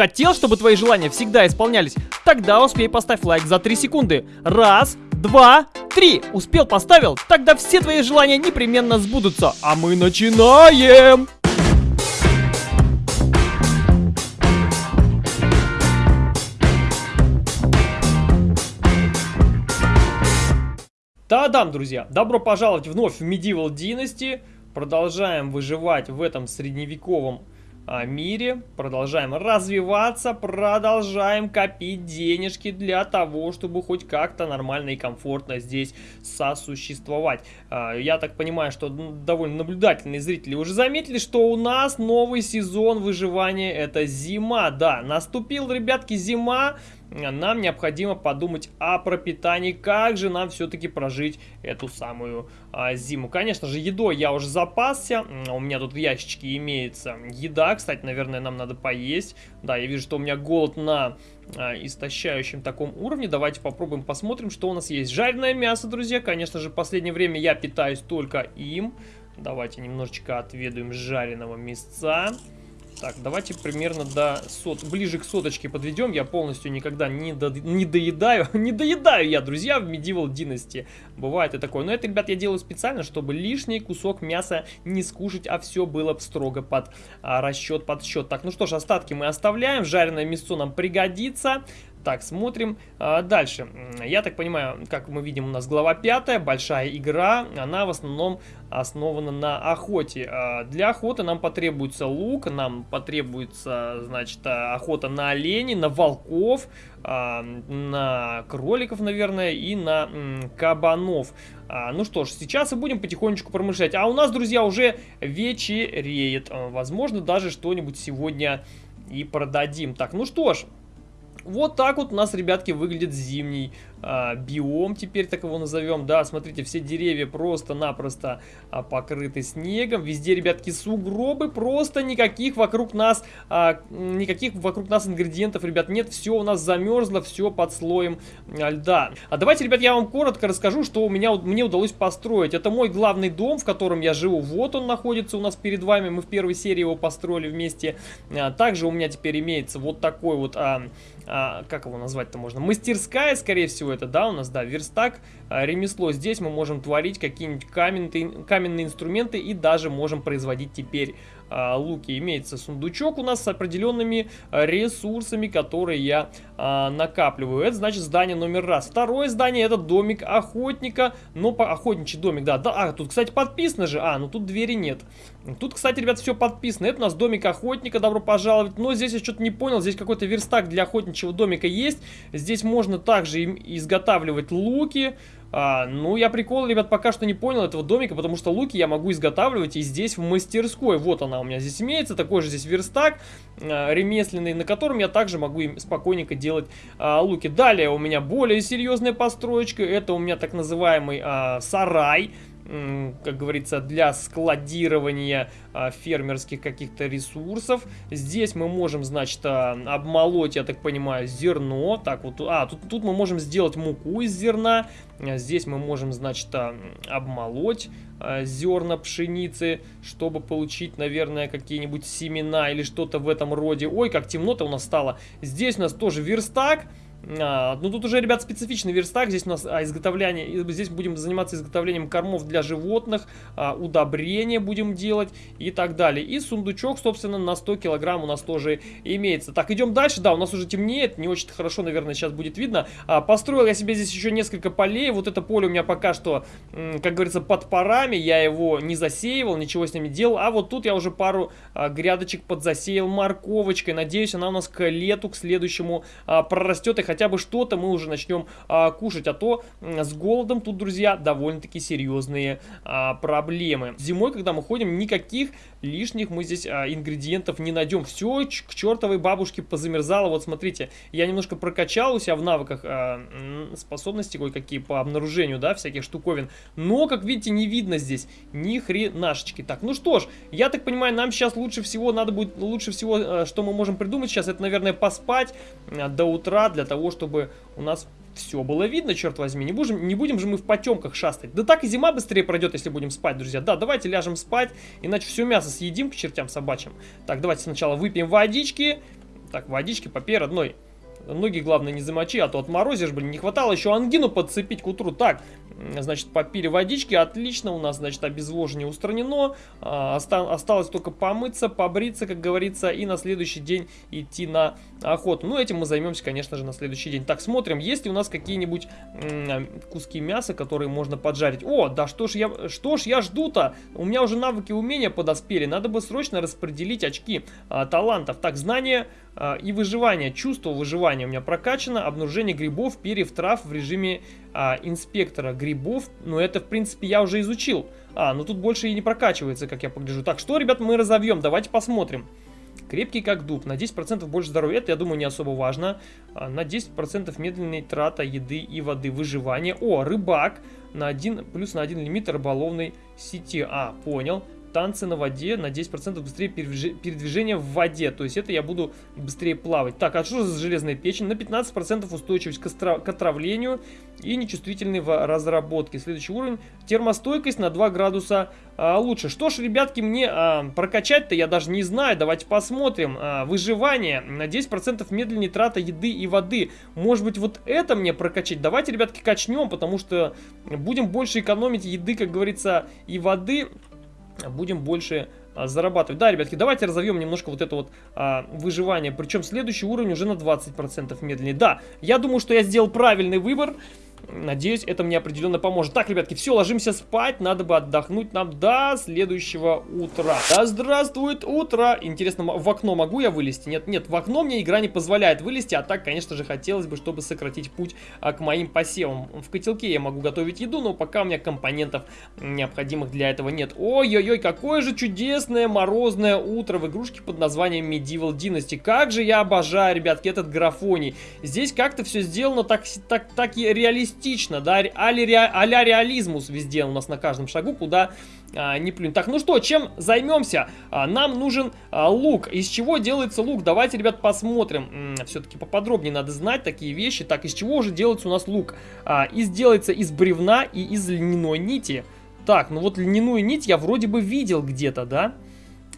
Хотел, чтобы твои желания всегда исполнялись? Тогда успей поставь лайк за 3 секунды. Раз, два, три. Успел, поставил? Тогда все твои желания непременно сбудутся. А мы начинаем! Та-дам, друзья! Добро пожаловать вновь в Medieval Dynasty. Продолжаем выживать в этом средневековом мире. Продолжаем развиваться, продолжаем копить денежки для того, чтобы хоть как-то нормально и комфортно здесь сосуществовать. А, я так понимаю, что довольно наблюдательные зрители уже заметили, что у нас новый сезон выживания это зима. Да, наступил, ребятки, зима нам необходимо подумать о пропитании, как же нам все-таки прожить эту самую а, зиму. Конечно же, едой я уже запасся, у меня тут в ящичке имеется еда, кстати, наверное, нам надо поесть. Да, я вижу, что у меня голод на а, истощающем таком уровне. Давайте попробуем, посмотрим, что у нас есть. Жареное мясо, друзья, конечно же, в последнее время я питаюсь только им. Давайте немножечко отведаем жареного мясца. Так, давайте примерно до сот, ближе к соточке подведем. Я полностью никогда не, до, не доедаю. не доедаю я, друзья, в Medieval Dynasty. Бывает и такое. Но это, ребят, я делаю специально, чтобы лишний кусок мяса не скушать, а все было строго под а, расчет, под счет. Так, ну что ж, остатки мы оставляем. Жареное мясо нам пригодится. Так, смотрим а, дальше. Я так понимаю, как мы видим, у нас глава 5, большая игра. Она в основном основана на охоте. А, для охоты нам потребуется лук, нам потребуется, значит, охота на оленей, на волков, а, на кроликов, наверное, и на кабанов. А, ну что ж, сейчас и будем потихонечку промышлять. А у нас, друзья, уже вечереет. А, возможно, даже что-нибудь сегодня и продадим. Так, ну что ж, вот так вот у нас, ребятки, выглядит зимний а, биом, теперь так его назовем. Да, смотрите, все деревья просто-напросто а, покрыты снегом. Везде, ребятки, сугробы, просто никаких вокруг нас, а, никаких вокруг нас ингредиентов, ребят, нет. Все у нас замерзло, все под слоем а, льда. А давайте, ребят, я вам коротко расскажу, что у меня, мне удалось построить. Это мой главный дом, в котором я живу. Вот он находится у нас перед вами. Мы в первой серии его построили вместе. А, также у меня теперь имеется вот такой вот... А, а, как его назвать-то можно, мастерская, скорее всего, это, да, у нас, да, верстак, ремесло. Здесь мы можем творить какие-нибудь каменные, каменные инструменты и даже можем производить теперь а, луки. Имеется сундучок у нас с определенными а, ресурсами, которые я а, накапливаю. Это значит здание номер раз. Второе здание это домик охотника. Но по охотничий домик, да. да. А, тут, кстати, подписано же. А, ну тут двери нет. Тут, кстати, ребят, все подписано. Это у нас домик охотника, добро пожаловать. Но здесь я что-то не понял. Здесь какой-то верстак для охотничьего домика есть. Здесь можно также изготавливать луки. А, ну, я прикол, ребят, пока что не понял этого домика, потому что луки я могу изготавливать и здесь в мастерской. Вот она у меня здесь имеется, такой же здесь верстак а, ремесленный, на котором я также могу им спокойненько делать а, луки. Далее у меня более серьезная построечка, это у меня так называемый а, сарай как говорится, для складирования а, фермерских каких-то ресурсов. Здесь мы можем, значит, а, обмолоть, я так понимаю, зерно. Так вот, а, тут, тут мы можем сделать муку из зерна. А, здесь мы можем, значит, обмолоть зерна пшеницы, чтобы получить, наверное, какие-нибудь семена или что-то в этом роде. Ой, как темно-то у нас стало. Здесь у нас тоже верстак. А, ну тут уже, ребят, специфичный верстак. Здесь у нас а, изготовление, здесь будем заниматься изготовлением кормов для животных, а, удобрения будем делать и так далее. И сундучок, собственно, на 100 килограмм у нас тоже имеется. Так, идем дальше. Да, у нас уже темнеет, не очень хорошо, наверное, сейчас будет видно. А, построил я себе здесь еще несколько полей. Вот это поле у меня пока что, как говорится, под парами. Я его не засеивал, ничего с ними делал. А вот тут я уже пару а, грядочек подзасеял морковочкой. Надеюсь, она у нас к лету, к следующему а, прорастет и хотя бы что-то мы уже начнем а, кушать. А то с голодом тут, друзья, довольно-таки серьезные а, проблемы. Зимой, когда мы ходим, никаких лишних мы здесь а, ингредиентов не найдем. Все к чертовой бабушке позамерзало. Вот смотрите, я немножко прокачал у себя в навыках а, способности кое-какие по обнаружению, да, всяких штуковин. Но, как видите, не видно здесь ни хренашечки. Так, ну что ж, я так понимаю, нам сейчас лучше всего, надо будет, лучше всего, а, что мы можем придумать сейчас, это, наверное, поспать а, до утра для того, того, чтобы у нас все было видно, черт возьми. Не будем, не будем же мы в потемках шастать. Да так и зима быстрее пройдет, если будем спать, друзья. Да, давайте ляжем спать, иначе все мясо съедим к чертям собачьим. Так, давайте сначала выпьем водички. Так, водички попей, родной. Ноги, главное, не замочи, а то отморозишь, блин. Не хватало еще ангину подцепить к утру. Так, значит, попили водички, отлично. У нас, значит, обезвоживание устранено. А, оста осталось только помыться, побриться, как говорится, и на следующий день идти на охоту. Ну, этим мы займемся, конечно же, на следующий день. Так, смотрим, есть ли у нас какие-нибудь куски мяса, которые можно поджарить. О, да что ж я, что ж я жду-то? У меня уже навыки умения подоспели. Надо бы срочно распределить очки а, талантов. Так, знание а, и выживание. Чувство выживания у меня прокачано. Обнаружение грибов, перьев, трав в режиме а, инспектора грибов. Ну, это, в принципе, я уже изучил. А, ну тут больше и не прокачивается, как я погляжу. Так, что, ребят, мы разовьем? Давайте посмотрим. Крепкий как дуб, на 10% больше здоровья, это, я думаю, не особо важно. А, на 10% медленной трата еды и воды, выживание. О, рыбак, на 1, плюс на 1 лимит рыболовной сети. А, понял танцы на воде на 10% быстрее передвижение в воде. То есть это я буду быстрее плавать. Так, а что за железная печень? На 15% устойчивость к, отравлению и нечувствительный в разработке. Следующий уровень. Термостойкость на 2 градуса а, лучше. Что ж, ребятки, мне а, прокачать-то я даже не знаю. Давайте посмотрим. А, выживание на 10% медленнее трата еды и воды. Может быть, вот это мне прокачать? Давайте, ребятки, качнем, потому что будем больше экономить еды, как говорится, и воды будем больше а, зарабатывать. Да, ребятки, давайте разовьем немножко вот это вот а, выживание. Причем следующий уровень уже на 20% медленнее. Да, я думаю, что я сделал правильный выбор. Надеюсь, это мне определенно поможет. Так, ребятки, все, ложимся спать. Надо бы отдохнуть нам до следующего утра. Да здравствует утро! Интересно, в окно могу я вылезти? Нет, нет, в окно мне игра не позволяет вылезти. А так, конечно же, хотелось бы, чтобы сократить путь а, к моим посевам. В котелке я могу готовить еду, но пока у меня компонентов необходимых для этого нет. Ой-ой-ой, какое же чудесное морозное утро в игрушке под названием Medieval Dynasty. Как же я обожаю, ребятки, этот графоний. Здесь как-то все сделано так, так, так и реалистично реалистично, да, а-ля реализмус везде у нас на каждом шагу, куда а, не плюнь. Так, ну что, чем займемся? А, нам нужен а, лук. Из чего делается лук? Давайте, ребят, посмотрим. Все-таки поподробнее надо знать такие вещи. Так, из чего уже делается у нас лук? А, из делается из бревна и из льняной нити. Так, ну вот льняную нить я вроде бы видел где-то, да?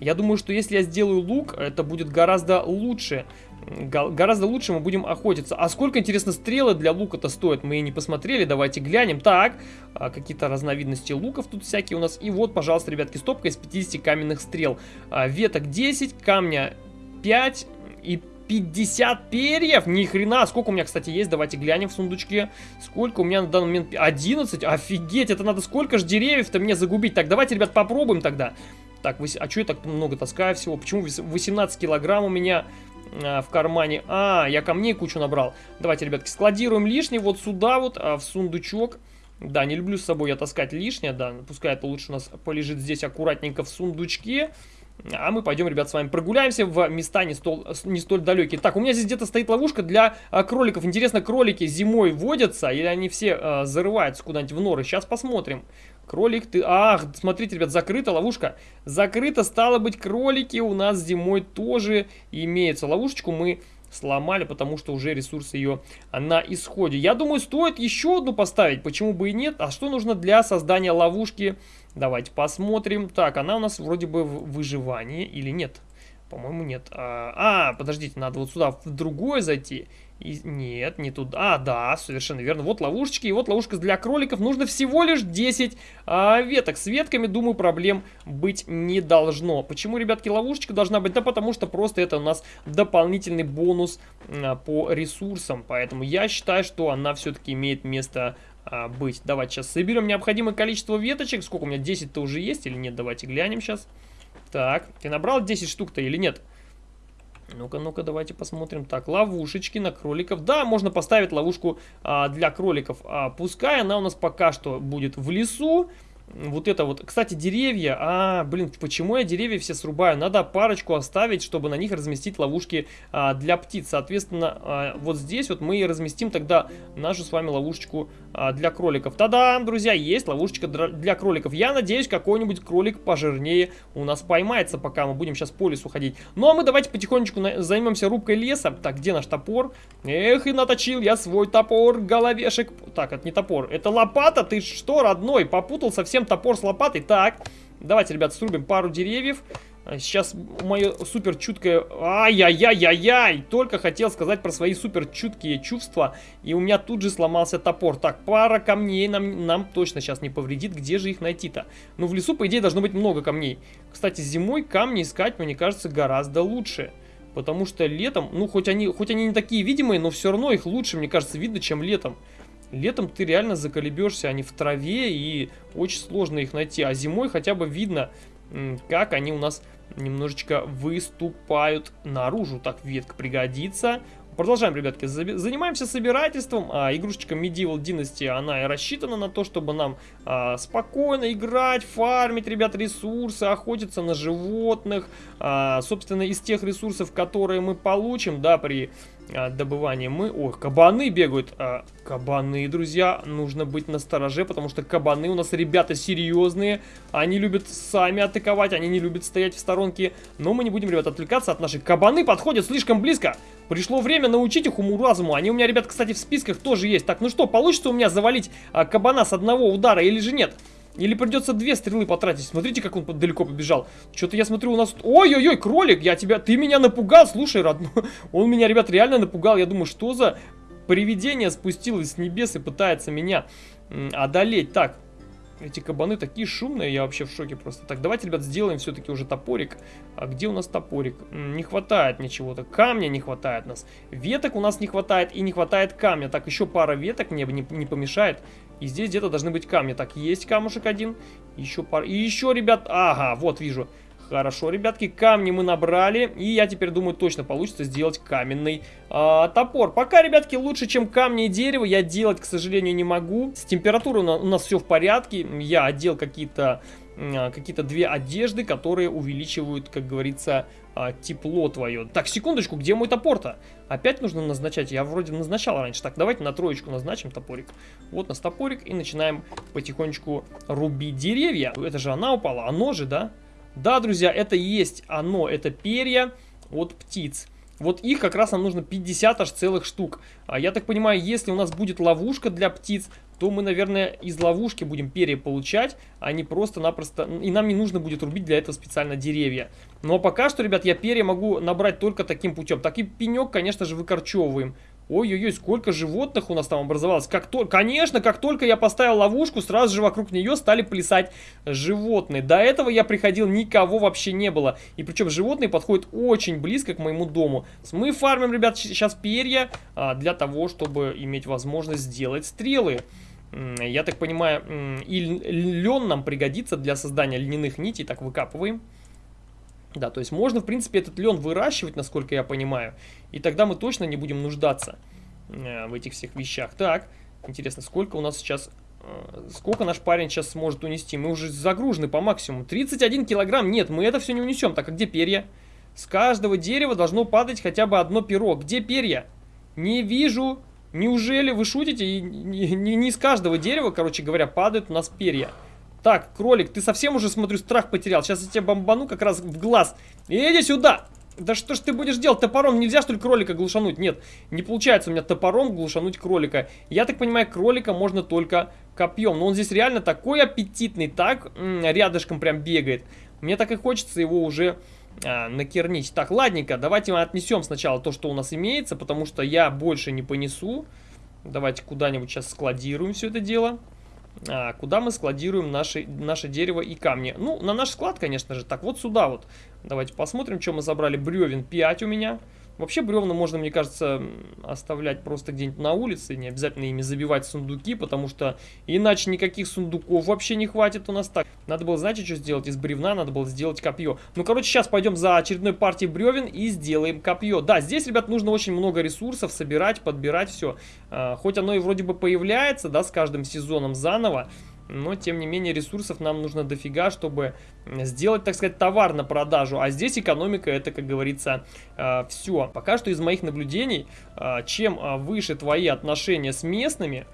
Я думаю, что если я сделаю лук, это будет гораздо лучше гораздо лучше мы будем охотиться. А сколько, интересно, стрелы для лука-то стоят? Мы и не посмотрели, давайте глянем. Так, а, какие-то разновидности луков тут всякие у нас. И вот, пожалуйста, ребятки, стопка из 50 каменных стрел. А, веток 10, камня 5 и 50 перьев? Ни хрена. Сколько у меня, кстати, есть? Давайте глянем в сундучке. Сколько у меня на данный момент? 11? Офигеть, это надо сколько же деревьев-то мне загубить? Так, давайте, ребят, попробуем тогда. Так, а что я так много таскаю всего? Почему 18 килограмм у меня в кармане. А, я камней кучу набрал. Давайте, ребятки, складируем лишнее вот сюда вот, а, в сундучок. Да, не люблю с собой я таскать лишнее, да, пускай это лучше у нас полежит здесь аккуратненько в сундучке. А мы пойдем, ребят, с вами прогуляемся в места не столь, не столь далекие. Так, у меня здесь где-то стоит ловушка для а, кроликов. Интересно, кролики зимой водятся или они все а, зарываются куда-нибудь в норы? Сейчас посмотрим. Кролик ты... Ах, смотрите, ребят, закрыта ловушка. Закрыта, стало быть, кролики у нас зимой тоже имеются. Ловушечку мы сломали, потому что уже ресурс ее на исходе. Я думаю, стоит еще одну поставить, почему бы и нет. А что нужно для создания ловушки? Давайте посмотрим. Так, она у нас вроде бы в выживании или нет? По-моему, нет. А, а, подождите, надо вот сюда в другое зайти. И, нет, не туда. А, да, совершенно верно. Вот ловушечки. И вот ловушка для кроликов. Нужно всего лишь 10 а, веток. С ветками, думаю, проблем быть не должно. Почему, ребятки, ловушечка должна быть? Да потому что просто это у нас дополнительный бонус а, по ресурсам. Поэтому я считаю, что она все-таки имеет место а, быть. Давайте сейчас соберем необходимое количество веточек. Сколько у меня? 10-то уже есть или нет? Давайте глянем сейчас. Так, ты набрал 10 штук-то или нет? Ну-ка, ну-ка, давайте посмотрим. Так, ловушечки на кроликов. Да, можно поставить ловушку а, для кроликов. А, пускай она у нас пока что будет в лесу вот это вот. Кстати, деревья. А, блин, почему я деревья все срубаю? Надо парочку оставить, чтобы на них разместить ловушки а, для птиц. Соответственно, а, вот здесь вот мы и разместим тогда нашу с вами ловушечку а, для кроликов. Та-дам, друзья, есть ловушечка для кроликов. Я надеюсь, какой-нибудь кролик пожирнее у нас поймается, пока мы будем сейчас по лесу ходить. Ну, а мы давайте потихонечку займемся рубкой леса. Так, где наш топор? Эх, и наточил я свой топор, головешек. Так, это не топор, это лопата. Ты что, родной, попутал совсем топор с лопатой? Так, давайте, ребят, срубим пару деревьев. А сейчас мое супер чуткое... Ай-яй-яй-яй-яй! Только хотел сказать про свои супер чуткие чувства, и у меня тут же сломался топор. Так, пара камней нам, нам точно сейчас не повредит. Где же их найти-то? Ну, в лесу, по идее, должно быть много камней. Кстати, зимой камни искать, мне кажется, гораздо лучше. Потому что летом, ну, хоть они, хоть они не такие видимые, но все равно их лучше, мне кажется, видно, чем летом. Летом ты реально заколебешься, они в траве, и очень сложно их найти. А зимой хотя бы видно, как они у нас немножечко выступают наружу. Так, ветка пригодится. Продолжаем, ребятки, занимаемся собирательством. А, игрушечка Medieval Dynasty, она и рассчитана на то, чтобы нам а, спокойно играть, фармить, ребят, ресурсы, охотиться на животных. А, собственно, из тех ресурсов, которые мы получим, да, при а, добывания мы... Ой, кабаны бегают. А, кабаны, друзья, нужно быть настороже, потому что кабаны у нас ребята серьезные. Они любят сами атаковать, они не любят стоять в сторонке. Но мы не будем, ребят, отвлекаться от наших. Кабаны подходят слишком близко. Пришло время научить их уму-разуму. Они у меня, ребят, кстати, в списках тоже есть. Так, ну что, получится у меня завалить а, кабана с одного удара или же нет? Или придется две стрелы потратить. Смотрите, как он далеко побежал. Что-то я смотрю, у нас... Ой-ой-ой, кролик, я тебя... Ты меня напугал, слушай, родной. Он меня, ребят, реально напугал. Я думаю, что за привидение спустилось с небес и пытается меня одолеть. Так, эти кабаны такие шумные, я вообще в шоке просто. Так, давайте, ребят, сделаем все-таки уже топорик. А где у нас топорик? Не хватает ничего-то. Камня не хватает нас. Веток у нас не хватает и не хватает камня. Так, еще пара веток мне не, не помешает. И здесь где-то должны быть камни. Так, есть камушек один. Еще пара. И еще, ребят... Ага, вот вижу. Хорошо, ребятки, камни мы набрали, и я теперь думаю, точно получится сделать каменный э, топор. Пока, ребятки, лучше, чем камни и дерево, я делать, к сожалению, не могу. С температурой у нас все в порядке, я одел какие-то а, какие-то две одежды, которые увеличивают, как говорится, а, тепло твое. Так, секундочку, где мой топор-то? Опять нужно назначать, я вроде назначал раньше. Так, давайте на троечку назначим топорик. Вот у нас топорик, и начинаем потихонечку рубить деревья. Это же она упала, оно же, да? Да, друзья, это есть оно, это перья от птиц. Вот их как раз нам нужно 50 аж целых штук. А я так понимаю, если у нас будет ловушка для птиц, то мы, наверное, из ловушки будем перья получать, а не просто-напросто... И нам не нужно будет рубить для этого специально деревья. Но пока что, ребят, я перья могу набрать только таким путем. Так и пенек, конечно же, выкорчевываем. Ой-ой-ой, сколько животных у нас там образовалось. Как то... Конечно, как только я поставил ловушку, сразу же вокруг нее стали плясать животные. До этого я приходил, никого вообще не было. И причем животные подходят очень близко к моему дому. Мы фармим, ребят, сейчас перья а, для того, чтобы иметь возможность сделать стрелы. Я так понимаю, и лен нам пригодится для создания льняных нитей. Так, выкапываем. Да, то есть можно, в принципе, этот лен выращивать, насколько я понимаю. И тогда мы точно не будем нуждаться э, в этих всех вещах. Так, интересно, сколько у нас сейчас... Э, сколько наш парень сейчас сможет унести? Мы уже загружены по максимуму. 31 килограмм? Нет, мы это все не унесем. Так, а где перья? С каждого дерева должно падать хотя бы одно перо. Где перья? Не вижу. Неужели вы шутите? И не, не, не с каждого дерева, короче говоря, падают у нас перья. Так, кролик, ты совсем уже, смотрю, страх потерял. Сейчас я тебя бомбану как раз в глаз. Иди сюда! Да что ж ты будешь делать? Топором нельзя, что ли, кролика глушануть? Нет, не получается у меня топором глушануть кролика. Я так понимаю, кролика можно только копьем. Но он здесь реально такой аппетитный, так рядышком прям бегает. Мне так и хочется его уже а, накернить. Так, ладненько, давайте мы отнесем сначала то, что у нас имеется, потому что я больше не понесу. Давайте куда-нибудь сейчас складируем все это дело а, куда мы складируем наши, наше дерево и камни. Ну, на наш склад, конечно же. Так, вот сюда вот. Давайте посмотрим, что мы забрали. Бревен 5 у меня. Вообще бревна можно, мне кажется, оставлять просто где-нибудь на улице, не обязательно ими забивать сундуки, потому что иначе никаких сундуков вообще не хватит у нас так. Надо было, знаете, что сделать? Из бревна надо было сделать копье. Ну, короче, сейчас пойдем за очередной партией бревен и сделаем копье. Да, здесь, ребят, нужно очень много ресурсов собирать, подбирать все. А, хоть оно и вроде бы появляется, да, с каждым сезоном заново, но тем не менее ресурсов нам нужно дофига, чтобы сделать, так сказать, товар на продажу. А здесь экономика это, как говорится, э, все. Пока что из моих наблюдений, э, чем э, выше твои отношения с местными,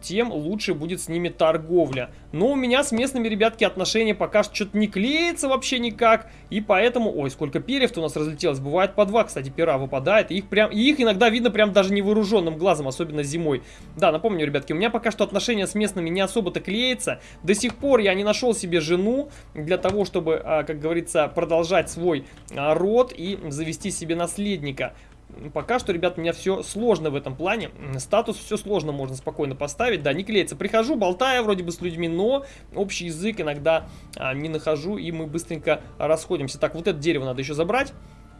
тем лучше будет с ними торговля. Но у меня с местными, ребятки, отношения пока что-то не клеится вообще никак. И поэтому... Ой, сколько перьев-то у нас разлетелось. Бывает по два, кстати, пера выпадает. И их, прям, и их иногда видно прям даже невооруженным глазом, особенно зимой. Да, напомню, ребятки, у меня пока что отношения с местными не особо-то клеится. До сих пор я не нашел себе жену для того, чтобы, а, как говорится, продолжать свой а, род и завести себе наследника пока что, ребят, у меня все сложно в этом плане. Статус все сложно можно спокойно поставить. Да, не клеится. Прихожу, болтаю вроде бы с людьми, но общий язык иногда а, не нахожу, и мы быстренько расходимся. Так, вот это дерево надо еще забрать.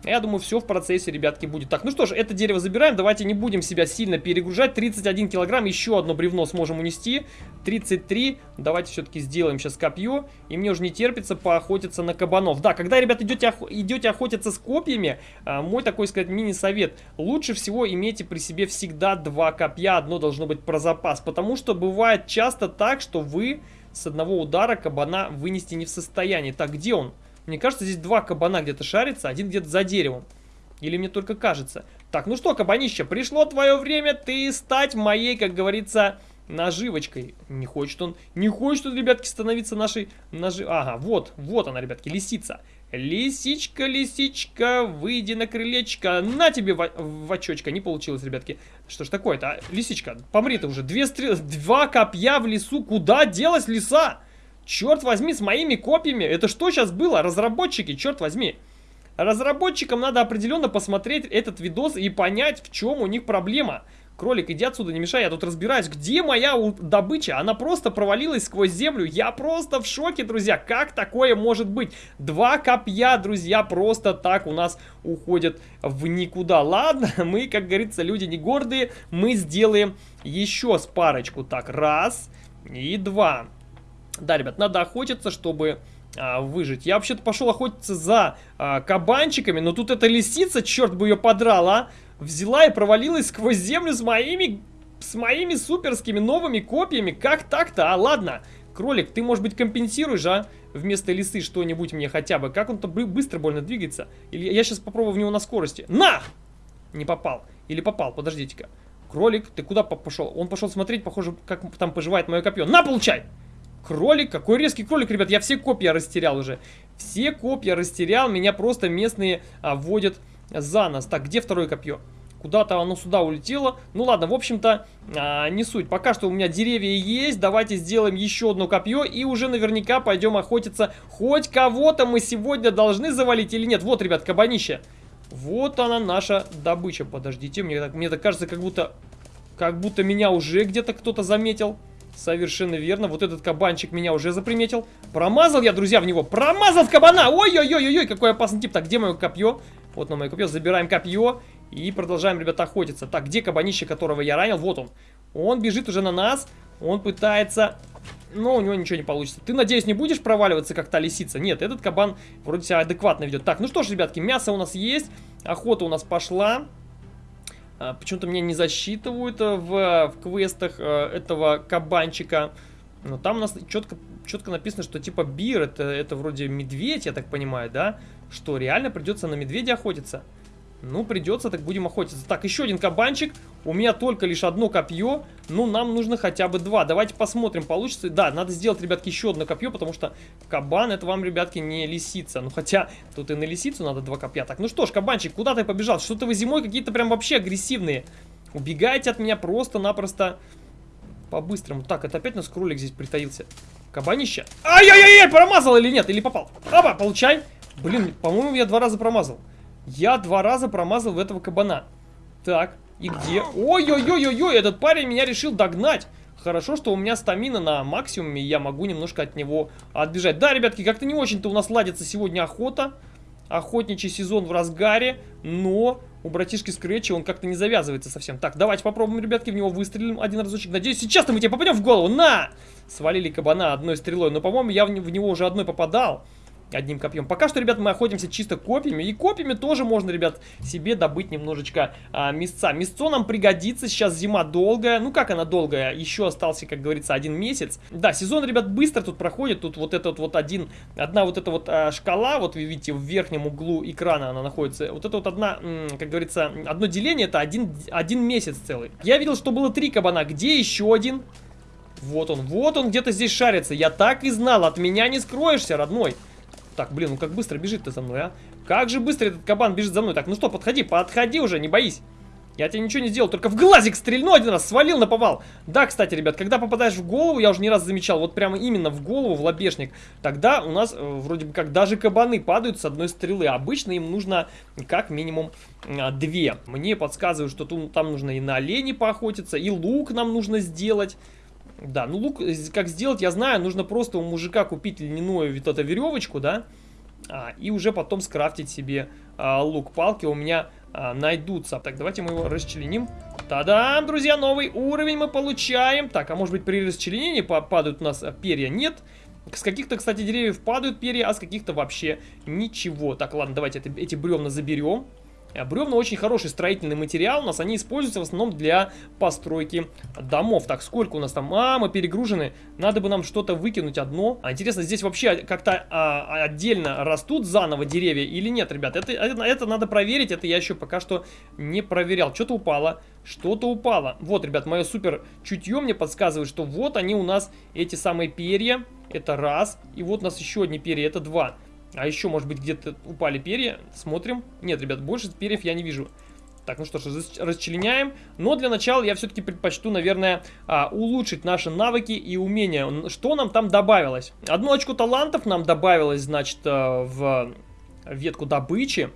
Я думаю, все в процессе, ребятки, будет. Так, ну что ж, это дерево забираем. Давайте не будем себя сильно перегружать. 31 килограмм, еще одно бревно сможем унести. 33. Давайте все-таки сделаем сейчас копье. И мне уже не терпится поохотиться на кабанов. Да, когда, ребят, идете, ох идете охотиться с копьями, а, мой такой, сказать, мини-совет. Лучше всего имейте при себе всегда два копья. Одно должно быть про запас. Потому что бывает часто так, что вы с одного удара кабана вынести не в состоянии. Так, где он? Мне кажется, здесь два кабана где-то шарится, один где-то за деревом. Или мне только кажется. Так, ну что, кабанище, пришло твое время ты стать моей, как говорится, наживочкой. Не хочет он, не хочет он, ребятки, становиться нашей нажи... Ага, вот, вот она, ребятки, лисица. Лисичка, лисичка, выйди на крылечко. На тебе в, в. Не получилось, ребятки. Что ж такое-то? А? Лисичка, помри ты уже. Две стрелы, два копья в лесу. Куда делась лиса? Черт возьми, с моими копьями. Это что сейчас было? Разработчики, черт возьми. Разработчикам надо определенно посмотреть этот видос и понять, в чем у них проблема. Кролик, иди отсюда, не мешай, я тут разбираюсь. Где моя добыча? Она просто провалилась сквозь землю. Я просто в шоке, друзья. Как такое может быть? Два копья, друзья, просто так у нас уходят в никуда. Ладно, мы, как говорится, люди не гордые. Мы сделаем еще с парочку. Так, раз и два. Да, ребят, надо охотиться, чтобы а, выжить. Я вообще-то пошел охотиться за а, кабанчиками, но тут эта лисица, черт бы ее подрала, взяла и провалилась сквозь землю с моими, с моими суперскими новыми копьями. Как так-то? А, ладно. Кролик, ты, может быть, компенсируешь, а? Вместо лисы что-нибудь мне хотя бы. Как он-то быстро больно двигается. Или я сейчас попробую в него на скорости. На! Не попал. Или попал, подождите-ка. Кролик, ты куда пошел? Он пошел смотреть, похоже, как там поживает мое копье. На, получай! Кролик? Какой резкий кролик, ребят. Я все копья растерял уже. Все копья растерял. Меня просто местные а, вводят за нас. Так, где второе копье? Куда-то оно сюда улетело. Ну ладно, в общем-то, а, не суть. Пока что у меня деревья есть. Давайте сделаем еще одно копье. И уже наверняка пойдем охотиться. Хоть кого-то мы сегодня должны завалить или нет. Вот, ребят, кабанище. Вот она наша добыча. Подождите, мне так, мне так кажется, как будто, как будто меня уже где-то кто-то заметил. Совершенно верно. Вот этот кабанчик меня уже заприметил. Промазал я, друзья, в него. Промазал в кабана. Ой-ой-ой-ой, какой опасный тип. Так, где мое копье? Вот на мое копье. Забираем копье. И продолжаем, ребята, охотиться. Так, где кабанище, которого я ранил? Вот он. Он бежит уже на нас. Он пытается... Но у него ничего не получится. Ты, надеюсь, не будешь проваливаться, как та лисица? Нет, этот кабан вроде себя адекватно ведет. Так, ну что ж, ребятки, мясо у нас есть. Охота у нас пошла. А, почему-то мне не засчитывают э, в, в квестах э, этого кабанчика. Но там у нас четко, четко написано, что типа бир, это, это вроде медведь, я так понимаю, да? Что, реально придется на медведя охотиться? Ну, придется, так будем охотиться. Так, еще один кабанчик. У меня только лишь одно копье. Ну, нам нужно хотя бы два. Давайте посмотрим, получится. Да, надо сделать, ребятки, еще одно копье, потому что кабан, это вам, ребятки, не лисица. Ну, хотя, тут и на лисицу надо два копья. Так, ну что ж, кабанчик, куда ты побежал? Что-то вы зимой какие-то прям вообще агрессивные. Убегайте от меня просто-напросто по-быстрому. Так, это опять у нас кролик здесь притаился. Кабанище. Ай-яй-яй, промазал или нет? Или попал? Опа, получай. Блин, по-моему, я два раза промазал. Я два раза промазал в этого кабана. Так, и где? Ой-ой-ой-ой-ой, этот парень меня решил догнать. Хорошо, что у меня стамина на максимуме, и я могу немножко от него отбежать. Да, ребятки, как-то не очень-то у нас ладится сегодня охота. Охотничий сезон в разгаре, но у братишки Скретча он как-то не завязывается совсем. Так, давайте попробуем, ребятки, в него выстрелим один разочек. Надеюсь, сейчас-то мы тебе попадем в голову. На! Свалили кабана одной стрелой, но, по-моему, я в него уже одной попадал. Одним копьем. Пока что, ребят, мы охотимся чисто копьями. И копьями тоже можно, ребят, себе добыть немножечко а, мясца. Мясцо нам пригодится. Сейчас зима долгая. Ну, как она долгая? Еще остался, как говорится, один месяц. Да, сезон, ребят, быстро тут проходит. Тут вот этот вот один, одна вот эта вот а, шкала, вот вы видите, в верхнем углу экрана она находится. Вот это вот одна, как говорится, одно деление, это один, один месяц целый. Я видел, что было три кабана. Где еще один? Вот он, вот он где-то здесь шарится. Я так и знал, от меня не скроешься, родной. Так, блин, ну как быстро бежит ты за мной, а? Как же быстро этот кабан бежит за мной. Так, ну что, подходи, подходи уже, не боись. Я тебе ничего не сделал, только в глазик стрельну один раз, свалил на повал. Да, кстати, ребят, когда попадаешь в голову, я уже не раз замечал, вот прямо именно в голову, в лобешник, тогда у нас э, вроде бы как даже кабаны падают с одной стрелы. Обычно им нужно как минимум э, две. Мне подсказывают, что тут, там нужно и на олени поохотиться, и лук нам нужно сделать. Да, ну лук э, как сделать, я знаю, нужно просто у мужика купить льняную вот эту веревочку, да, а, и уже потом скрафтить себе а, лук. Палки у меня а, найдутся. Так, давайте мы его расчленим. Та-дам, друзья, новый уровень мы получаем. Так, а может быть при расчленении падают у нас перья? Нет. С каких-то, кстати, деревьев падают перья, а с каких-то вообще ничего. Так, ладно, давайте это, эти бревна заберем. Э, бревна очень хороший строительный материал, у нас они используются в основном для постройки домов. Так, сколько у нас там? А, мы перегружены, надо бы нам что-то выкинуть одно. А интересно, здесь вообще как-то а, отдельно растут заново деревья или нет, ребят? Это, это, это надо проверить, это я еще пока что не проверял. Что-то упало, что-то упало. Вот, ребят, мое супер чутье мне подсказывает, что вот они у нас, эти самые перья, это раз, и вот у нас еще одни перья, это два. А еще, может быть, где-то упали перья. Смотрим. Нет, ребят, больше перьев я не вижу. Так, ну что ж, расчленяем. Но для начала я все-таки предпочту, наверное, а, улучшить наши навыки и умения. Что нам там добавилось? Одно очко талантов нам добавилось, значит, а, в ветку добычи.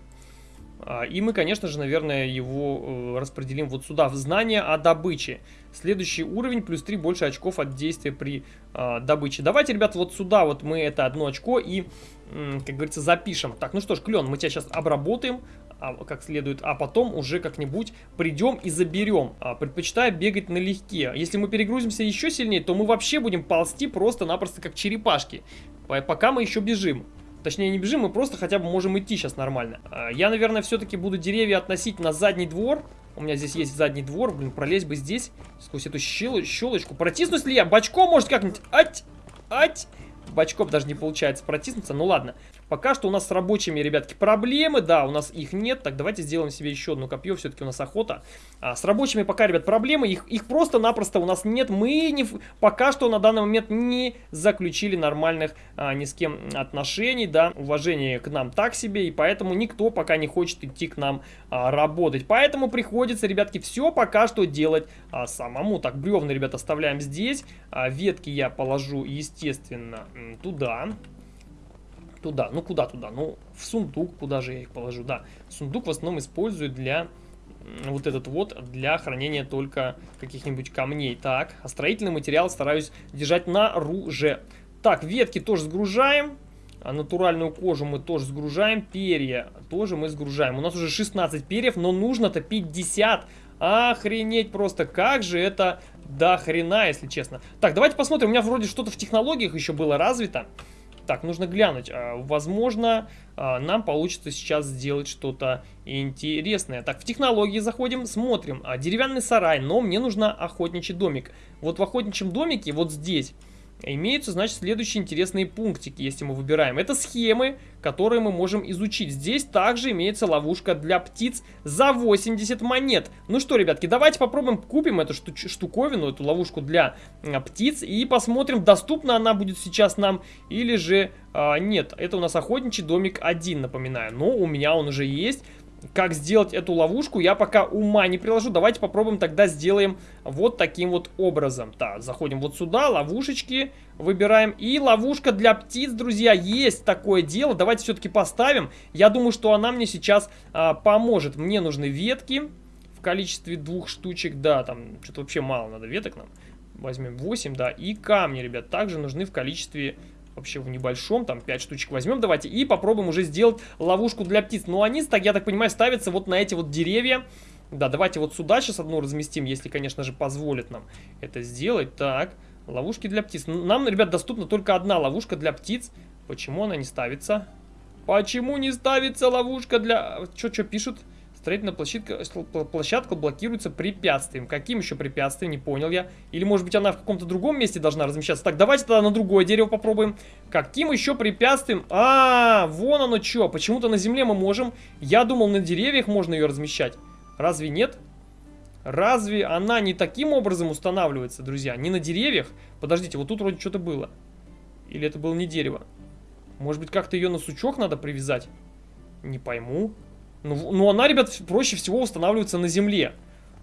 А, и мы, конечно же, наверное, его э, распределим вот сюда, в знание о добыче. Следующий уровень, плюс 3 больше очков от действия при э, добыче. Давайте, ребят, вот сюда вот мы это одно очко и, как говорится, запишем. Так, ну что ж, Клен, мы тебя сейчас обработаем а, как следует, а потом уже как-нибудь придем и заберем. А, предпочитаю бегать налегке. Если мы перегрузимся еще сильнее, то мы вообще будем ползти просто-напросто как черепашки. Пока мы еще бежим. Точнее, не бежим, мы просто хотя бы можем идти сейчас нормально. А, я, наверное, все-таки буду деревья относить на задний двор. У меня здесь есть задний двор, блин, пролезть бы здесь, сквозь эту щел щелочку. Протиснусь ли я? Бочком, может, как-нибудь? Ать! Ать! Бочком даже не получается протиснуться. Ну ладно. Пока что у нас с рабочими, ребятки, проблемы. Да, у нас их нет. Так, давайте сделаем себе еще одно копье. Все-таки у нас охота. А, с рабочими пока, ребят, проблемы. Их, их просто-напросто у нас нет. Мы не, пока что на данный момент не заключили нормальных а, ни с кем отношений. Да, уважение к нам так себе. И поэтому никто пока не хочет идти к нам а, работать. Поэтому приходится, ребятки, все пока что делать а, самому. Так, бревна, ребят, оставляем здесь. А, ветки я положу, естественно, туда туда. Ну, куда туда? Ну, в сундук, куда же я их положу? Да, сундук в основном использую для вот этот вот для хранения только каких-нибудь камней. Так, а строительный материал стараюсь держать на руже. Так, ветки тоже сгружаем. А натуральную кожу мы тоже сгружаем. Перья тоже мы сгружаем. У нас уже 16 перьев, но нужно-то 50. Охренеть просто, как же это до хрена, если честно. Так, давайте посмотрим. У меня вроде что-то в технологиях еще было развито. Так, нужно глянуть. А, возможно, а, нам получится сейчас сделать что-то интересное. Так, в технологии заходим, смотрим. А, деревянный сарай, но мне нужно охотничий домик. Вот в охотничьем домике, вот здесь имеются, значит, следующие интересные пунктики, если мы выбираем. Это схемы, которые мы можем изучить. Здесь также имеется ловушка для птиц за 80 монет. Ну что, ребятки, давайте попробуем купим эту штуковину, эту ловушку для а, птиц и посмотрим, доступна она будет сейчас нам или же а, нет. Это у нас охотничий домик 1, напоминаю. Но у меня он уже есть. Как сделать эту ловушку, я пока ума не приложу. Давайте попробуем тогда сделаем вот таким вот образом. Так, заходим вот сюда, ловушечки выбираем. И ловушка для птиц, друзья, есть такое дело. Давайте все-таки поставим. Я думаю, что она мне сейчас а, поможет. Мне нужны ветки в количестве двух штучек. Да, там что-то вообще мало надо веток нам. Возьмем 8, да. И камни, ребят, также нужны в количестве вообще в небольшом, там 5 штучек возьмем давайте и попробуем уже сделать ловушку для птиц. Но они, так, я так понимаю, ставятся вот на эти вот деревья. Да, давайте вот сюда сейчас одну разместим, если, конечно же, позволит нам это сделать. Так, Ловушки для птиц. Нам, ребят, доступна только одна ловушка для птиц. Почему она не ставится? Почему не ставится ловушка для... Что-что пишут? Строительная площадка, площадка блокируется препятствием. Каким еще препятствием? Не понял я. Или, может быть, она в каком-то другом месте должна размещаться? Так, давайте тогда на другое дерево попробуем. Каким еще препятствием? А, -а, -а вон оно что. Почему-то на земле мы можем. Я думал, на деревьях можно ее размещать. Разве нет? Разве она не таким образом устанавливается, друзья? Не на деревьях? Подождите, вот тут вроде что-то было. Или это было не дерево? Может быть, как-то ее на сучок надо привязать? Не пойму. Ну, ну, она, ребят, проще всего устанавливается на земле.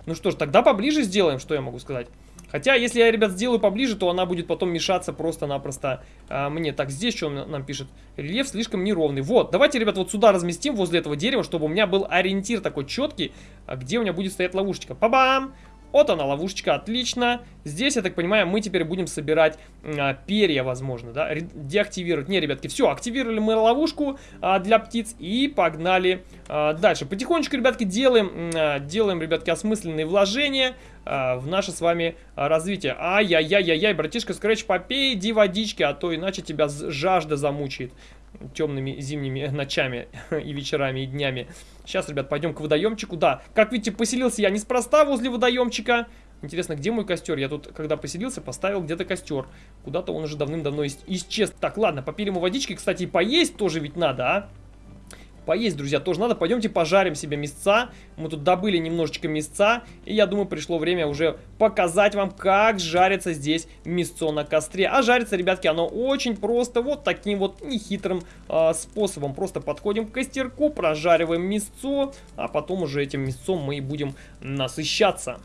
Ну что ж, тогда поближе сделаем, что я могу сказать. Хотя, если я, ребят, сделаю поближе, то она будет потом мешаться просто-напросто а, мне. Так, здесь что он нам пишет? Рельеф слишком неровный. Вот, давайте, ребят, вот сюда разместим, возле этого дерева, чтобы у меня был ориентир такой четкий, а где у меня будет стоять ловушечка. Па-бам! Вот она, ловушечка, отлично. Здесь, я так понимаю, мы теперь будем собирать а, перья, возможно, да, деактивировать. Не, ребятки, все, активировали мы ловушку а, для птиц и погнали а, дальше. Потихонечку, ребятки, делаем, а, делаем, ребятки, осмысленные вложения а, в наше с вами а, развитие. Ай-яй-яй-яй-яй, братишка Скретч, попей, иди водички, а то иначе тебя жажда замучает темными зимними ночами и вечерами и днями. Сейчас, ребят, пойдем к водоемчику. Да, как видите, поселился я неспроста возле водоемчика. Интересно, где мой костер? Я тут, когда поселился, поставил где-то костер. Куда-то он уже давным-давно исчез. Так, ладно, попили мы водички. Кстати, поесть тоже ведь надо, а? Поесть, друзья, тоже надо. Пойдемте пожарим себе мясца. Мы тут добыли немножечко мясца. И я думаю, пришло время уже показать вам, как жарится здесь мясцо на костре. А жарится, ребятки, оно очень просто. Вот таким вот нехитрым э, способом. Просто подходим к костерку, прожариваем мясцо. А потом уже этим мясцом мы и будем насыщаться.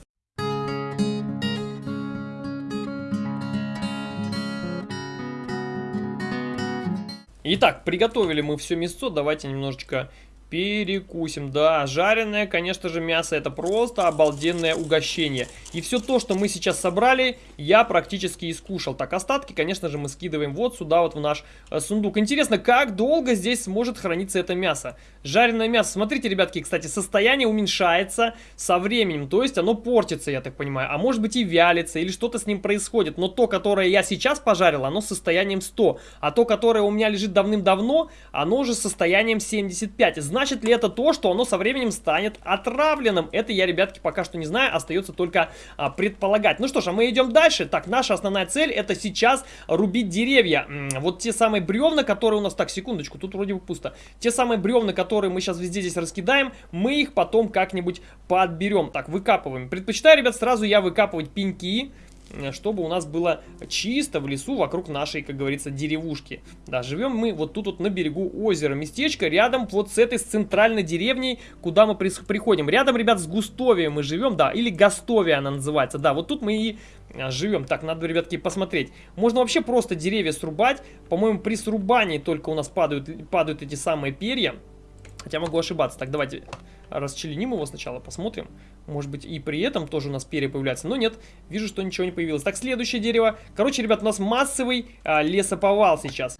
Итак, приготовили мы все мясо, давайте немножечко Перекусим, да, жареное, конечно же, мясо это просто обалденное угощение. И все то, что мы сейчас собрали, я практически искушал. Так, остатки, конечно же, мы скидываем вот сюда, вот в наш э, сундук. Интересно, как долго здесь сможет храниться это мясо? Жареное мясо, смотрите, ребятки, кстати, состояние уменьшается со временем, то есть оно портится, я так понимаю. А может быть и вялится, или что-то с ним происходит. Но то, которое я сейчас пожарил, оно с состоянием 100. А то, которое у меня лежит давным-давно, оно уже с состоянием 75. Значит ли это то, что оно со временем станет отравленным? Это я, ребятки, пока что не знаю, остается только а, предполагать. Ну что ж, а мы идем дальше. Так, наша основная цель это сейчас рубить деревья. Вот те самые бревна, которые у нас... Так, секундочку, тут вроде бы пусто. Те самые бревна, которые мы сейчас везде здесь раскидаем, мы их потом как-нибудь подберем. Так, выкапываем. Предпочитаю, ребят, сразу я выкапывать пеньки. Э, чтобы у нас было чисто в лесу вокруг нашей, как говорится, деревушки. Да, живем мы вот тут вот на берегу озера. Местечко рядом вот с этой с центральной деревней, куда мы приходим. Рядом, ребят, с Густовием мы живем, да, или Гастовия она называется. Да, вот тут мы и э, живем. Так, надо, ребятки, посмотреть. Можно вообще просто деревья срубать. По-моему, при срубании только у нас падают, падают эти самые перья. Хотя могу ошибаться. Так, давайте расчленим его сначала, посмотрим. Может быть, и при этом тоже у нас перья появляются. Но нет, вижу, что ничего не появилось. Так, следующее дерево. Короче, ребят, у нас массовый а, лесоповал сейчас.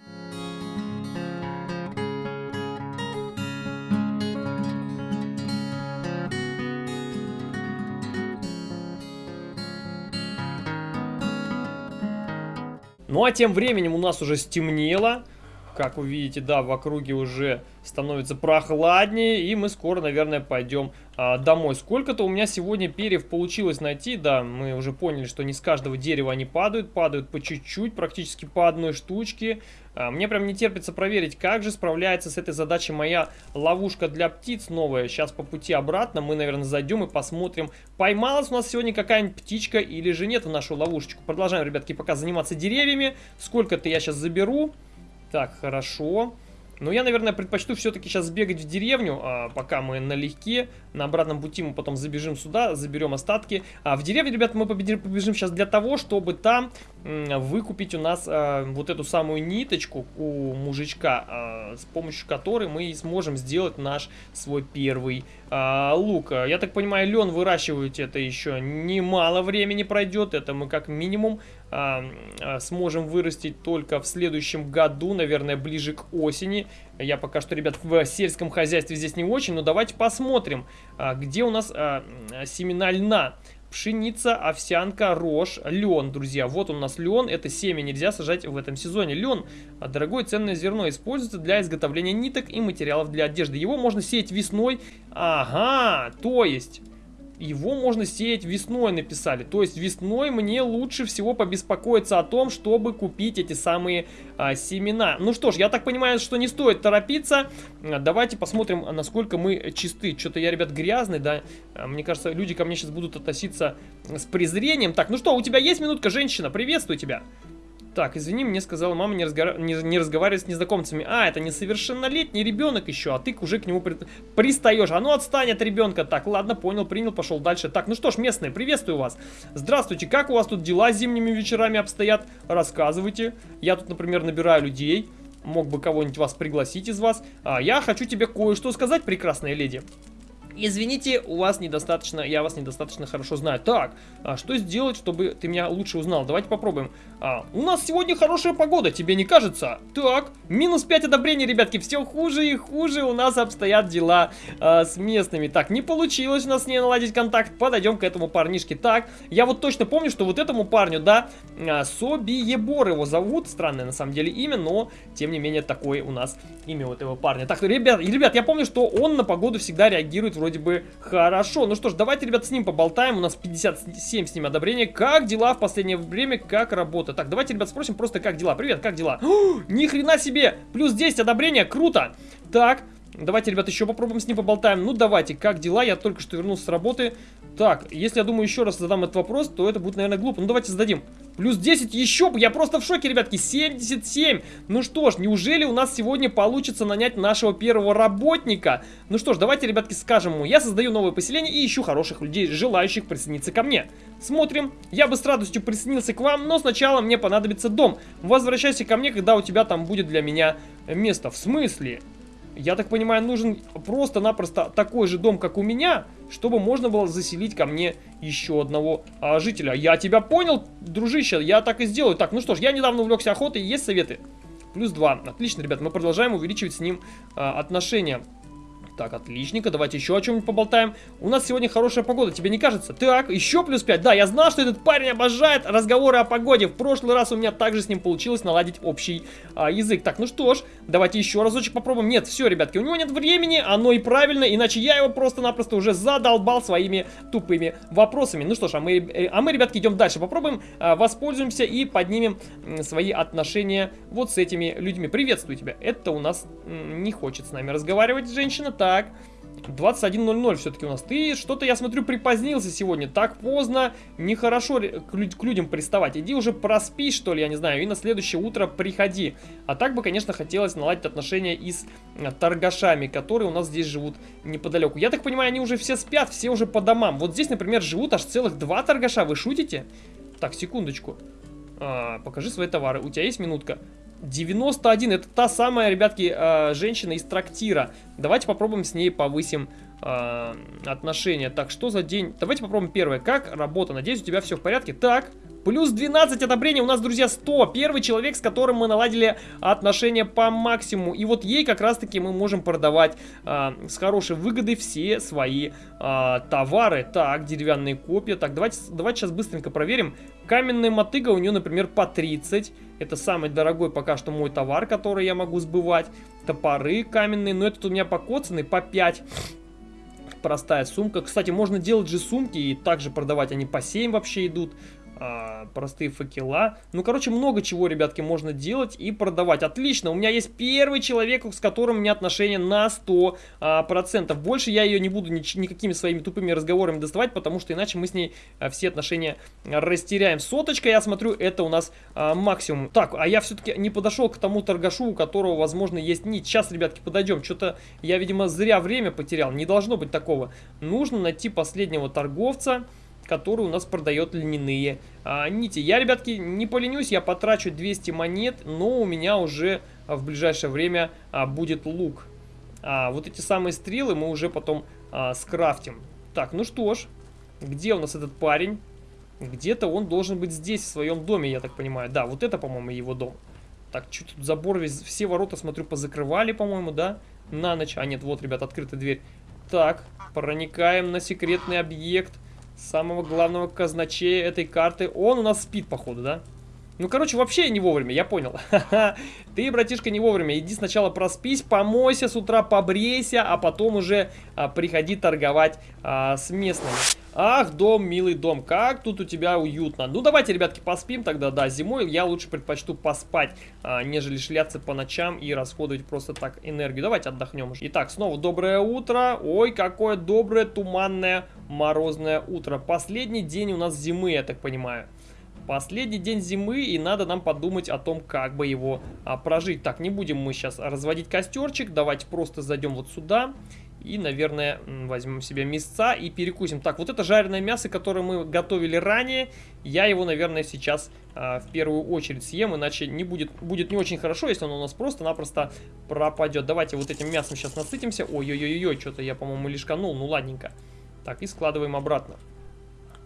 Ну а тем временем у нас уже стемнело. Как вы видите, да, в округе уже становится прохладнее, и мы скоро, наверное, пойдем а, домой. Сколько-то у меня сегодня перьев получилось найти, да, мы уже поняли, что не с каждого дерева они падают, падают по чуть-чуть, практически по одной штучке. А, мне прям не терпится проверить, как же справляется с этой задачей моя ловушка для птиц новая. Сейчас по пути обратно мы, наверное, зайдем и посмотрим, поймалась у нас сегодня какая-нибудь птичка или же нет в нашу ловушечку. Продолжаем, ребятки, пока заниматься деревьями. Сколько-то я сейчас заберу. Так, хорошо. Но я, наверное, предпочту все-таки сейчас сбегать в деревню, а, пока мы налегке. На обратном пути мы потом забежим сюда, заберем остатки. А в деревню, ребята, мы побежим, побежим сейчас для того, чтобы там выкупить у нас а, вот эту самую ниточку у мужичка, а, с помощью которой мы сможем сделать наш свой первый а, лук. Я так понимаю, лен выращивать это еще немало времени пройдет. Это мы как минимум а, а, сможем вырастить только в следующем году, наверное, ближе к осени. Я пока что, ребят, в сельском хозяйстве здесь не очень, но давайте посмотрим, а, где у нас а, семена льна. Пшеница, овсянка, рожь, лен, друзья. Вот у нас лен, это семя нельзя сажать в этом сезоне. Лен, а, дорогое ценное зерно, используется для изготовления ниток и материалов для одежды. Его можно сеять весной. Ага, то есть его можно сеять весной, написали. То есть весной мне лучше всего побеспокоиться о том, чтобы купить эти самые а, семена. Ну что ж, я так понимаю, что не стоит торопиться. А, давайте посмотрим, насколько мы чисты. Что-то я, ребят, грязный, да. А, мне кажется, люди ко мне сейчас будут относиться с презрением. Так, ну что, у тебя есть минутка, женщина? Приветствую тебя. Так, извини, мне сказала мама не, разгора... не, не разговаривать с незнакомцами. А, это несовершеннолетний ребенок еще, а ты уже к нему при... пристаешь. А ну отстань от ребенка. Так, ладно, понял, принял, пошел дальше. Так, ну что ж, местные, приветствую вас. Здравствуйте, как у вас тут дела зимними вечерами обстоят? Рассказывайте. Я тут, например, набираю людей. Мог бы кого-нибудь вас пригласить из вас. А, я хочу тебе кое-что сказать, прекрасная леди. Извините, у вас недостаточно, я вас недостаточно хорошо знаю. Так, а что сделать, чтобы ты меня лучше узнал? Давайте попробуем. А, у нас сегодня хорошая погода, тебе не кажется? Так, минус 5 одобрений, ребятки, все хуже и хуже у нас обстоят дела а, с местными. Так, не получилось у нас с ней наладить контакт, подойдем к этому парнишке. Так, я вот точно помню, что вот этому парню, да, а, Собиебор его зовут, странное на самом деле имя, но тем не менее такое у нас имя у этого парня. Так, ребят, ребят, я помню, что он на погоду всегда реагирует вроде вроде бы хорошо. Ну что ж, давайте, ребят, с ним поболтаем. У нас 57 с ним одобрения. Как дела в последнее время? Как работа? Так, давайте, ребят, спросим просто, как дела. Привет, как дела? О, ни хрена себе! Плюс 10 одобрения, круто! Так, Давайте, ребят, еще попробуем с ним поболтаем. Ну, давайте, как дела? Я только что вернулся с работы. Так, если я думаю еще раз задам этот вопрос, то это будет, наверное, глупо. Ну, давайте зададим. Плюс 10 еще, я просто в шоке, ребятки, 77. Ну что ж, неужели у нас сегодня получится нанять нашего первого работника? Ну что ж, давайте, ребятки, скажем ему. Я создаю новое поселение и ищу хороших людей, желающих присоединиться ко мне. Смотрим. Я бы с радостью присоединился к вам, но сначала мне понадобится дом. Возвращайся ко мне, когда у тебя там будет для меня место. В смысле? Я так понимаю, нужен просто-напросто такой же дом, как у меня, чтобы можно было заселить ко мне еще одного а, жителя. Я тебя понял, дружище, я так и сделаю. Так, ну что ж, я недавно увлекся охотой, есть советы? Плюс два. Отлично, ребят, мы продолжаем увеличивать с ним а, отношения. Так, отличненько, давайте еще о чем-нибудь поболтаем. У нас сегодня хорошая погода, тебе не кажется? Так, еще плюс 5. Да, я знал, что этот парень обожает разговоры о погоде. В прошлый раз у меня также с ним получилось наладить общий а, язык. Так, ну что ж, давайте еще разочек попробуем. Нет, все, ребятки, у него нет времени, оно и правильно, иначе я его просто-напросто уже задолбал своими тупыми вопросами. Ну что ж, а мы, э, а мы ребятки, идем дальше. Попробуем, а, воспользуемся и поднимем свои отношения вот с этими людьми. Приветствую тебя. Это у нас не хочет с нами разговаривать женщина. Так. Так. 21.00 все-таки у нас. Ты что-то, я смотрю, припозднился сегодня. Так поздно. Нехорошо к, люд к людям приставать. Иди уже проспи, что ли, я не знаю. И на следующее утро приходи. А так бы, конечно, хотелось наладить отношения и с а, торгашами, которые у нас здесь живут неподалеку. Я так понимаю, они уже все спят, все уже по домам. Вот здесь, например, живут аж целых два торгаша. Вы шутите? Так, секундочку. А, покажи свои товары. У тебя есть минутка? 91, это та самая, ребятки, э, женщина из трактира. Давайте попробуем с ней повысим э, отношения. Так, что за день? Давайте попробуем первое. Как работа? Надеюсь, у тебя все в порядке. Так, Плюс 12 одобрений у нас, друзья, 100. Первый человек, с которым мы наладили отношения по максимуму. И вот ей как раз-таки мы можем продавать э, с хорошей выгодой все свои э, товары. Так, деревянные копья. Так, давайте, давайте сейчас быстренько проверим. Каменная мотыга у нее, например, по 30. Это самый дорогой пока что мой товар, который я могу сбывать. Топоры каменные, но этот у меня покоцанный по 5 простая сумка. Кстати, можно делать же сумки и также продавать, они по 7 вообще идут а, простые факела. Ну, короче, много чего, ребятки, можно делать и продавать. Отлично, у меня есть первый человек, с которым у меня отношения на 100%. А, процентов. Больше я ее не буду ни, никакими своими тупыми разговорами доставать, потому что иначе мы с ней а, все отношения растеряем. Соточка, я смотрю, это у нас а, максимум. Так, а я все-таки не подошел к тому торгашу, у которого, возможно, есть нить. Сейчас, ребятки, подойдем. Что-то я, видимо, зря время потерял. Не должно быть такого. Нужно найти последнего торговца который у нас продает льняные а, нити. Я, ребятки, не поленюсь, я потрачу 200 монет, но у меня уже а, в ближайшее время а, будет лук. А, вот эти самые стрелы мы уже потом а, скрафтим. Так, ну что ж, где у нас этот парень? Где-то он должен быть здесь, в своем доме, я так понимаю. Да, вот это, по-моему, его дом. Так, что тут забор весь, все ворота, смотрю, позакрывали, по-моему, да? На ночь. А нет, вот, ребят, открыта дверь. Так, проникаем на секретный объект. Самого главного казначея этой карты. Он у нас спит, походу, да? Ну, короче, вообще не вовремя, я понял. Ты, братишка, не вовремя. Иди сначала проспись, помойся с утра, побрейся, а потом уже а, приходи торговать а, с местными. Ах, дом, милый дом, как тут у тебя уютно. Ну, давайте, ребятки, поспим тогда, да, зимой я лучше предпочту поспать, а, нежели шляться по ночам и расходовать просто так энергию. Давайте отдохнем уже. Итак, снова доброе утро. Ой, какое доброе, туманное, морозное утро. Последний день у нас зимы, я так понимаю. Последний день зимы, и надо нам подумать о том, как бы его а, прожить. Так, не будем мы сейчас разводить костерчик, давайте просто зайдем вот сюда. И, наверное, возьмем себе мясца и перекусим. Так, вот это жареное мясо, которое мы готовили ранее, я его, наверное, сейчас а, в первую очередь съем, иначе не будет, будет не очень хорошо, если оно у нас просто-напросто пропадет. Давайте вот этим мясом сейчас насытимся. Ой-ой-ой, что-то я, по-моему, лишканул, ну ладненько. Так, и складываем обратно.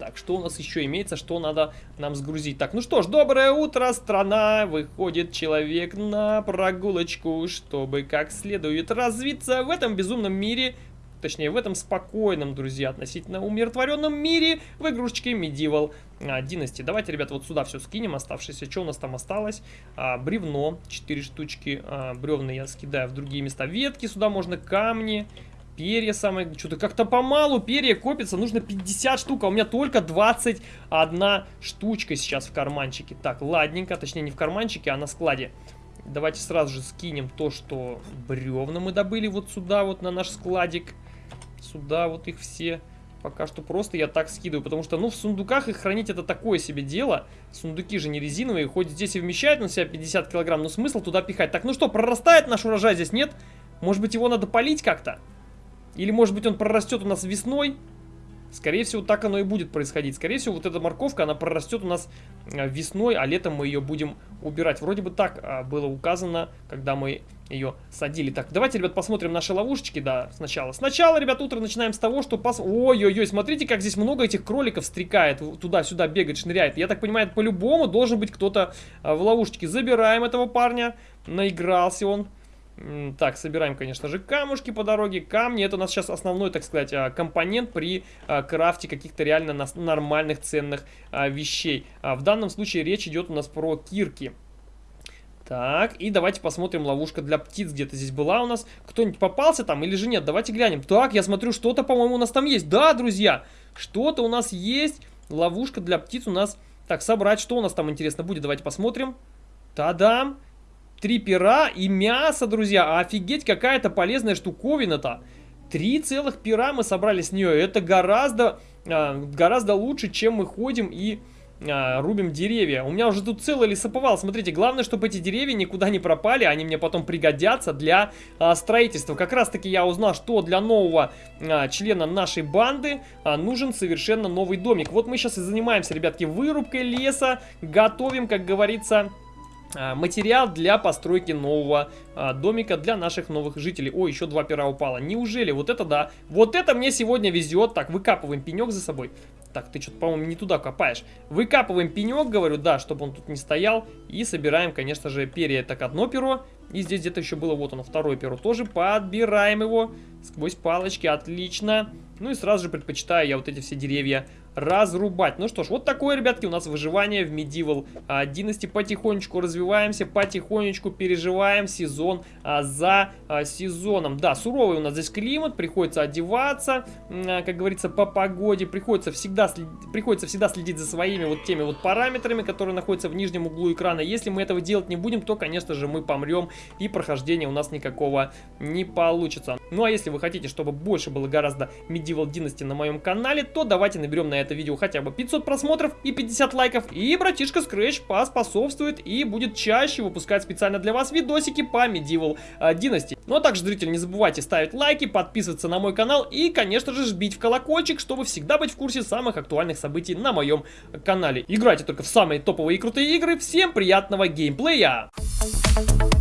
Так, что у нас еще имеется, что надо нам сгрузить? Так, ну что ж, доброе утро, страна! Выходит человек на прогулочку, чтобы как следует развиться в этом безумном мире, точнее в этом спокойном, друзья, относительно умиротворенном мире в игрушечке Medieval а, Dynasty. Давайте, ребята, вот сюда все скинем, оставшееся. Что у нас там осталось? А, бревно, 4 штучки, а, бревна я скидаю в другие места. Ветки сюда можно, камни, Перья самое... Что-то как-то помалу перья копится. Нужно 50 штук, а у меня только 21 штучка сейчас в карманчике. Так, ладненько. Точнее, не в карманчике, а на складе. Давайте сразу же скинем то, что бревна мы добыли вот сюда, вот на наш складик. Сюда вот их все. Пока что просто я так скидываю, потому что, ну, в сундуках их хранить это такое себе дело. Сундуки же не резиновые, хоть здесь и вмещают на себя 50 килограмм, но смысл туда пихать. Так, ну что, прорастает наш урожай здесь, нет? Может быть, его надо полить как-то? Или, может быть, он прорастет у нас весной. Скорее всего, так оно и будет происходить. Скорее всего, вот эта морковка, она прорастет у нас э, весной, а летом мы ее будем убирать. Вроде бы так а, было указано, когда мы ее садили. Так, давайте, ребят, посмотрим наши ловушечки, да, сначала. Сначала, ребят, утро начинаем с того, что... Пос... Ой-ой-ой, смотрите, как здесь много этих кроликов стрекает, туда-сюда бегает, шныряет. Я так понимаю, по-любому должен быть кто-то а, в ловушечке. Забираем этого парня, наигрался он. Так, собираем, конечно же, камушки по дороге. Камни это у нас сейчас основной, так сказать, а, компонент при а, крафте каких-то реально нормальных ценных а, вещей. В данном случае речь идет у нас про кирки. Так, и давайте посмотрим, ловушка для птиц где-то здесь была у нас. Кто-нибудь попался там или же нет? Давайте глянем. Так, я смотрю, что-то, по-моему, у нас там есть. Да, друзья, что-то у нас есть. Ловушка для птиц у нас... Так, собрать, что у нас там интересно будет? Давайте посмотрим. Та-дам! Три пера и мясо, друзья. Офигеть, какая-то полезная штуковина-то. Три целых пера мы собрали с нее. Это гораздо, а, гораздо лучше, чем мы ходим и а, рубим деревья. У меня уже тут целый лесоповал. Смотрите, главное, чтобы эти деревья никуда не пропали. Они мне потом пригодятся для а, строительства. Как раз таки я узнал, что для нового а, члена нашей банды а, нужен совершенно новый домик. Вот мы сейчас и занимаемся, ребятки, вырубкой леса. Готовим, как говорится материал для постройки нового а, домика для наших новых жителей. О, еще два пера упало. Неужели? Вот это да. Вот это мне сегодня везет. Так, выкапываем пенек за собой. Так, ты что-то, по-моему, не туда копаешь. Выкапываем пенек, говорю, да, чтобы он тут не стоял. И собираем, конечно же, перья. Так, одно перо. И здесь где-то еще было, вот оно, второе перо. Тоже подбираем его сквозь палочки. Отлично. Ну и сразу же предпочитаю я вот эти все деревья разрубать. Ну что ж, вот такое, ребятки, у нас выживание в Medieval а, Dynasty. Потихонечку развиваемся, потихонечку переживаем сезон а, за а, сезоном. Да, суровый у нас здесь климат, приходится одеваться, а, как говорится, по погоде. Приходится всегда, приходится всегда следить за своими вот теми вот параметрами, которые находятся в нижнем углу экрана. Если мы этого делать не будем, то, конечно же, мы помрем и прохождения у нас никакого не получится. Ну а если вы хотите, чтобы больше было гораздо Medieval Dynasty на моем канале, то давайте наберем на это видео хотя бы 500 просмотров и 50 лайков, и братишка Scratch поспособствует и будет чаще выпускать специально для вас видосики по Medieval э, Dynasty. Ну а также, зрители, не забывайте ставить лайки, подписываться на мой канал и, конечно же, жбить в колокольчик, чтобы всегда быть в курсе самых актуальных событий на моем канале. Играйте только в самые топовые и крутые игры. Всем приятного геймплея! Thank you.